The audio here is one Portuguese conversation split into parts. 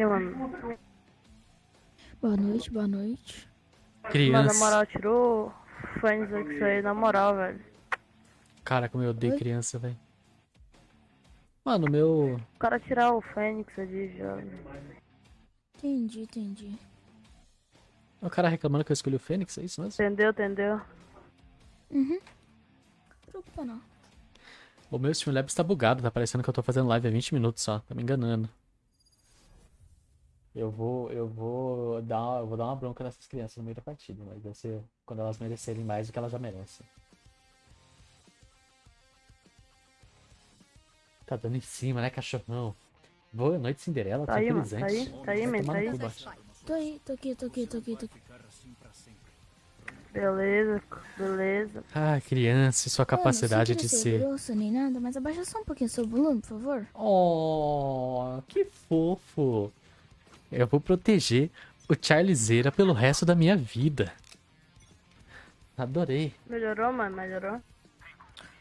E, mano, Boa noite, boa noite. mano, na Criança. moral, tirou o Fênix aqui aí, na moral, velho. Cara, como eu odeio Oi? criança, velho. Mano, meu. O cara tirar o Fênix ali já. Entendi, entendi. O cara reclamando que eu escolhi o Fênix, é isso mesmo? Entendeu, entendeu? Uhum. Não preocupa não. O meu Streamlabs tá bugado, tá parecendo que eu tô fazendo live há 20 minutos só, tá me enganando. Eu vou, eu vou dar, uma- eu vou dar uma bronca nessas crianças no meio da partida, mas vai ser quando elas merecerem mais do que elas já merecem. Tá dando em cima, né, cachorrão? Boa noite, Cinderela, Tá aí, mano, tá aí, tá aí, Vai man, tomar tá aí. cu, Bart. Tô aí, tô aqui, tô aqui, tô aqui, tô aqui. Beleza, beleza. Ah, criança, e sua capacidade Mano, de ser. grosso nem nada, mas abaixa só um pouquinho seu volume, por favor. Oh, que fofo. Eu vou proteger o Charlizeira pelo resto da minha vida. Adorei. Melhorou, mano, melhorou.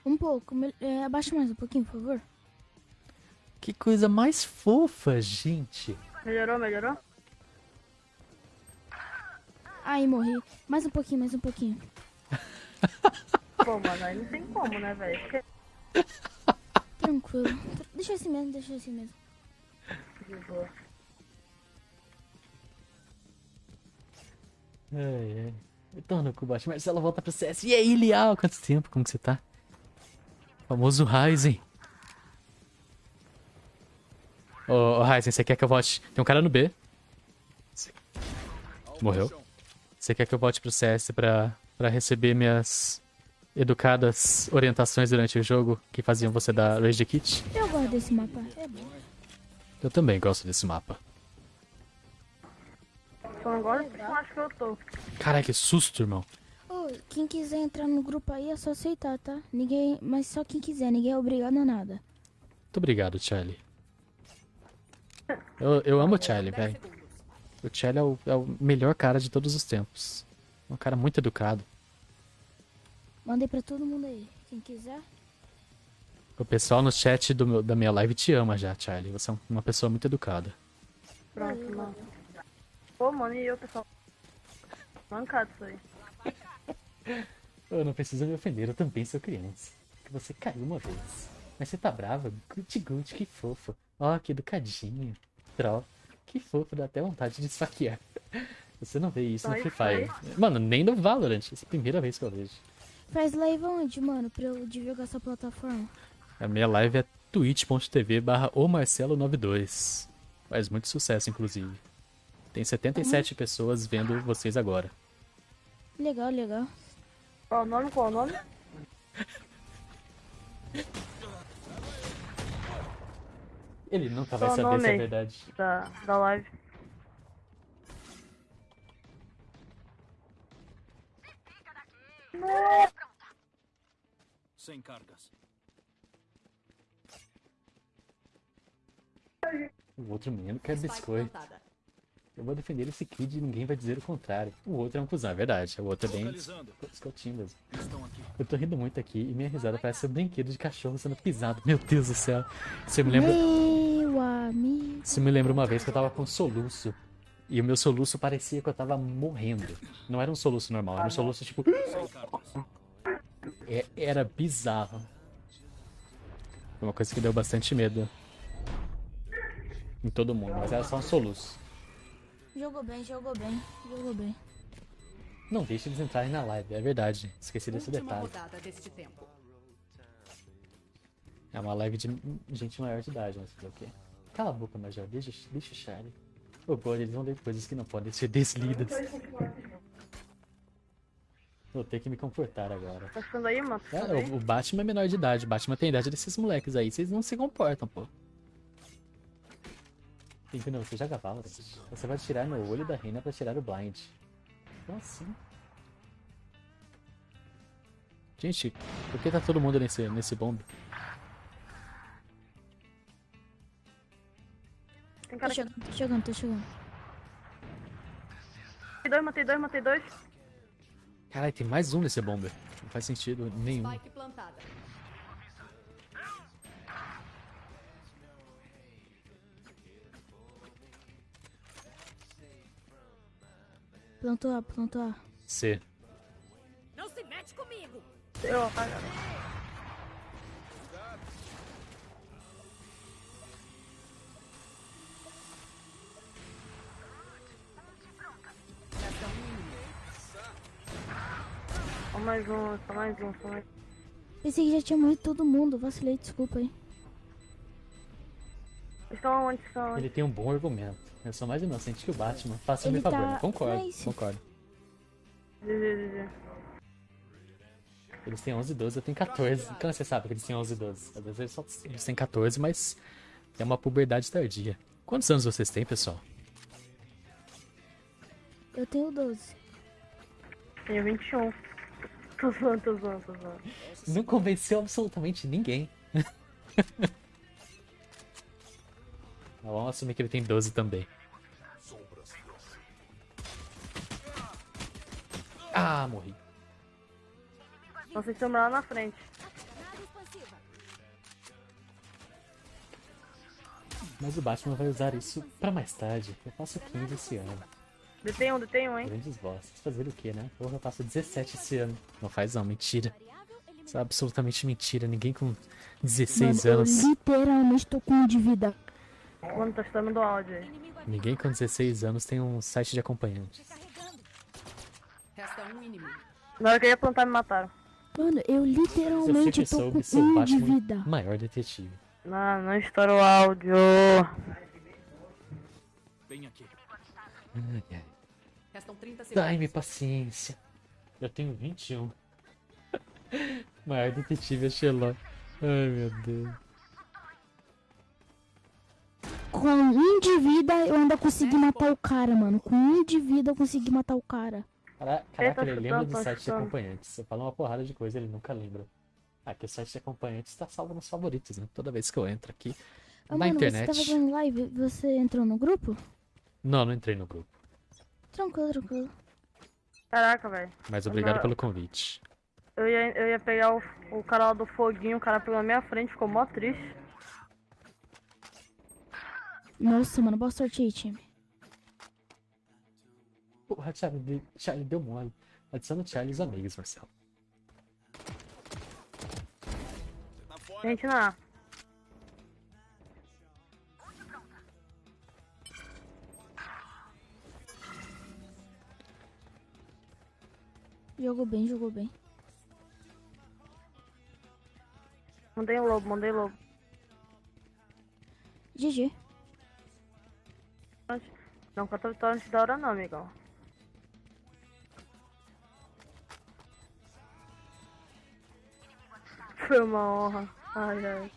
Um pouco, mel- é, abaixa mais um pouquinho, por favor. Que coisa mais fofa, gente. Melhorou, melhorou? Ai, morri. Mais um pouquinho, mais um pouquinho. Pô, mano, aí não tem como, né, velho? Porque- Tranquilo. Tr- Deixa assim mesmo, deixa assim mesmo. De boa. Ai, ai. Então, no combate, Marcelo volta pro CS. E aí, Lial? Quanto tempo? Como que você tá? Famoso Ryzen. Ô, ô Ryzen, você quer que eu volte? Tem um cara no B. Morreu. Você quer que eu volte pro CS pra, pra receber minhas educadas orientações durante o jogo que faziam você dar Rage Kit? Eu gosto desse mapa. É bom. Eu também gosto desse mapa. Gosto porque eu acho que eu tô. Caralho, que susto, irmão. Quem quiser entrar no grupo aí é só aceitar, tá? Ninguém. Mas só quem quiser, ninguém é obrigado a nada. Muito obrigado, Charlie. Eu, eu amo o Charlie, velho. O Charlie é o, é o melhor cara de todos os tempos. Um cara muito educado. Mandei pra todo mundo aí. Quem quiser. O pessoal no chat do meu- da minha live te ama já, Charlie. Você é um- uma pessoa muito educada. Pronto, mano. Pô, mano, e eu, pessoal? Mancado isso aí. Eu não preciso me ofender, eu também sou criança. Que você caiu uma vez. Mas você tá brava? Guti guti, que fofo. Ó, que educadinho. Tro. Que fofo, dá até vontade de esfaquear. Você não vê isso no Só Free Fire. Mano, nem no Valorant. Essa é a primeira vez que eu vejo. Faz live onde, mano? Pra eu divulgar essa plataforma. A minha live é twitch.tv barra omarcelo92. Faz muito sucesso, inclusive. Tem 77 pessoas vendo vocês agora. Legal, legal. Qual o nome? Qual o nome? Ele nunca vai Qual saber nome se é verdade. Da, da live. Sem cargas. O outro menino quer biscoito. Eu vou defender esse kid e ninguém vai dizer o contrário. O outro é um cuzão, é verdade. O outro é bem escotinho mesmo. Eu tô rindo muito aqui e minha risada parece um brinquedo de cachorro sendo pisado. Meu Deus do céu. Você me lembra. Meu amigo. Isso me lembra uma vez que eu tava com soluço. E o meu soluço parecia que eu tava morrendo. Não era um soluço normal, era um soluço tipo. É- era bizarro. Foi uma coisa que deu bastante medo. Em todo mundo, mas era só um soluço. Jogou bem, jogou bem, jogou bem. Não deixe eles entrarem na live, é verdade. Esqueci desse Última detalhe. rodada deste tempo. É uma live de gente maior de idade, mas fazer o quê? Cala a boca, Major. Deixa, deixa o Charlie. Ô, God, eles vão ler coisas que não podem ser deslidas. Vou ter que me comportar agora. Tá ficando aí, mano? É, o, o Batman é menor de idade. O Batman tem a idade desses moleques aí. Vocês não se comportam, pô. Entendeu? Você joga Valorant. Você vai tirar no olho da reina pra tirar o blind. Como assim? Gente, por que tá todo mundo nesse, nesse bombe? Tem Tô cara aqui. chegando, tô chegando, tô chegando. Matei dois, matei dois, matei dois. Caralho, tem mais um nesse bomber. Não faz sentido nenhum. Spike plantada. Plantou A, plantou A. C. Não se mete comigo! Eu. Só mais um, só mais um, só mais Pensei que já tinha morrido todo mundo. Vacilei, desculpa aí. Estão onde? Estão onde? Ele tem um bom argumento. Eu sou mais inocente que o Batman. Faça-me Ele favor. tá- Concordo, Nice. concordo. GG, GG. Eles têm 11 e 12, eu tenho 14. Como você sabe que eles têm 11 e 12? Às vezes eles, só, eles têm 14, mas é uma puberdade tardia. Quantos anos vocês têm, pessoal? Eu tenho 12. Tenho 21. Tô zoando, tô zoando, tô zoando. Não convenceu absolutamente ninguém. Vamos assumir que ele tem 12 também. Ah, morri. Nossa, estamos lá na frente. Mas o Batman vai usar isso pra mais tarde. Eu faço 15 esse ano. Detém um, detém um, hein? Grandes bosses. Fazer o quê, né? Porra, eu faço 17 esse ano. Não faz não, mentira. Isso é absolutamente mentira. Ninguém com 16 Mano, anos. eu literalmente tô com um Mano, tá estando do áudio aí. Aqui. Ninguém com 16 anos tem um site de acompanhante. Recarregando. Resta um inimigo. Na hora que eu ia plantar, me mataram. Mano, eu Se eu literalmente sempre tô soube com o um de vida. maior detetive. Não, não estoura o áudio. Ai, ai. Restam 30 segundos. Dai-me paciência. Eu tenho 21. maior detetive é Sherlock. Ai, meu Deus. Com um de vida eu ainda consegui matar o cara, mano. Com um de vida eu consegui matar o cara. Cara- Caraca, ele lembra chutando, do site de acompanhantes. Você fala uma porrada de coisa, ele nunca lembra. Ah, que o site de acompanhantes tá salvo nos favoritos, né? Toda vez que eu entro aqui Ah, na mano, internet. você tava fazendo live, você entrou no grupo? Não, não entrei no grupo. Tranquilo, tranquilo. Caraca, velho. Mas obrigado Não. pelo convite. Eu ia, eu ia pegar o, o cara lá do foguinho, o cara pegou na minha frente, ficou mó triste. Nossa, mano, boa sorte aí, time. Porra, Charlie, Charlie deu mole. Adiciona o Charlie os amigos, Marcelo. Gente, na. Jogou bem, jogou bem. Mandei um lobo, mandei lobo. GG. Não canta vitória antes da hora não, amigão. Foi uma honra. Ai, ai.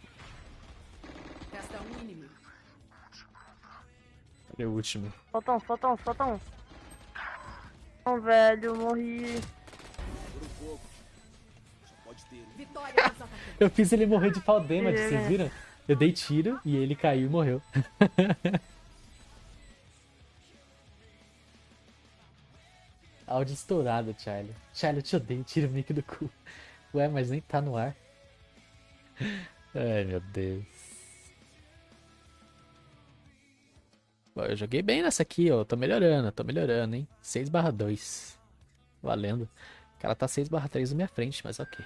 Resta um inimigo. Cadê o último? Falta um, falta um, falta um. Não, velho, morri. Eu fiz ele morrer de pau damage, É. vocês viram? Eu dei tiro e ele caiu e morreu. Áudio estourado, Charlie. Charlie, eu te odeio, tira o mic do cu. Ué, mas nem tá no ar. Ai, meu Deus. Bom, eu joguei bem nessa aqui, ó. Tô melhorando, tô melhorando, hein? 6 barra 2. Valendo. O cara tá 6 barra 3 na minha frente, mas ok.